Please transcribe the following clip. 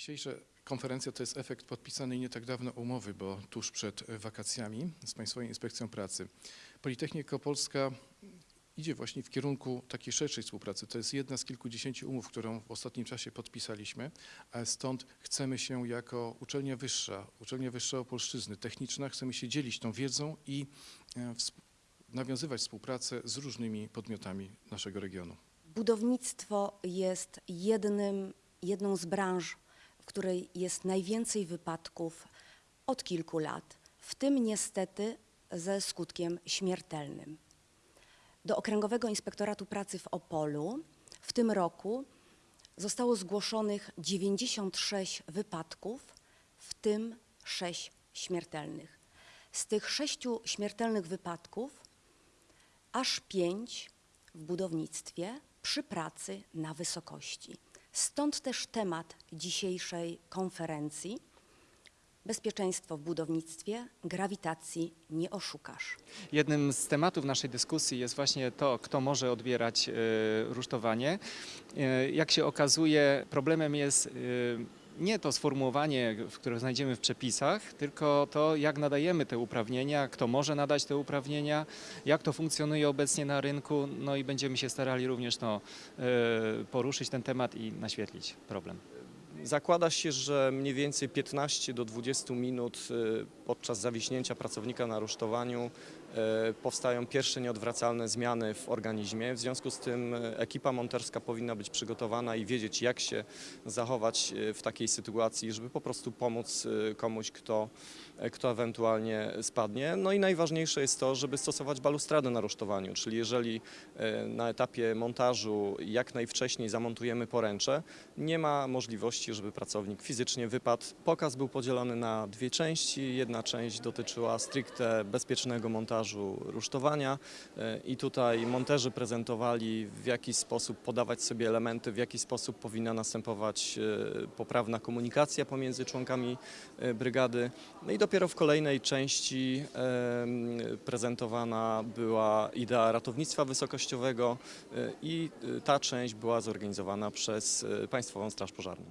Dzisiejsza konferencja to jest efekt podpisanej nie tak dawno umowy, bo tuż przed e, wakacjami z Państwową Inspekcją Pracy. Politechnika Polska idzie właśnie w kierunku takiej szerszej współpracy. To jest jedna z kilkudziesięciu umów, którą w ostatnim czasie podpisaliśmy, stąd chcemy się jako uczelnia wyższa, uczelnia wyższa Opolszczyzny, techniczna, chcemy się dzielić tą wiedzą i e, nawiązywać współpracę z różnymi podmiotami naszego regionu. Budownictwo jest jednym, jedną z branż, której jest najwięcej wypadków od kilku lat, w tym niestety ze skutkiem śmiertelnym. Do Okręgowego Inspektoratu Pracy w Opolu w tym roku zostało zgłoszonych 96 wypadków, w tym 6 śmiertelnych. Z tych sześciu śmiertelnych wypadków aż pięć w budownictwie przy pracy na wysokości. Stąd też temat dzisiejszej konferencji Bezpieczeństwo w budownictwie, grawitacji nie oszukasz. Jednym z tematów naszej dyskusji jest właśnie to, kto może odbierać e, rusztowanie. E, Jak się okazuje, problemem jest e, nie to sformułowanie, które znajdziemy w przepisach, tylko to, jak nadajemy te uprawnienia, kto może nadać te uprawnienia, jak to funkcjonuje obecnie na rynku, no i będziemy się starali również no, e, poruszyć ten temat i naświetlić problem. Zakłada się, że mniej więcej 15 do 20 minut y, podczas zawiśnięcia pracownika na rusztowaniu y, powstają pierwsze nieodwracalne zmiany w organizmie. W związku z tym y, ekipa monterska powinna być przygotowana i wiedzieć, jak się zachować w takiej sytuacji, żeby po prostu pomóc komuś, kto, kto ewentualnie spadnie. No i najważniejsze jest to, żeby stosować balustradę na rusztowaniu, czyli jeżeli na etapie montażu jak najwcześniej zamontujemy poręcze, nie ma możliwości, żeby pracownik fizycznie wypadł. Pokaz był podzielony na dwie części. Jedna część dotyczyła stricte bezpiecznego montażu rusztowania e, i tutaj monterzy prezentowali w jaki sposób podawać sobie elementy, w jaki sposób powinna następować e, poprawna komunikacja pomiędzy członkami e, brygady. No i dopiero w kolejnej części prezentowana była idea ratownictwa wysokościowego i ta część była zorganizowana przez Państwową Straż Pożarną.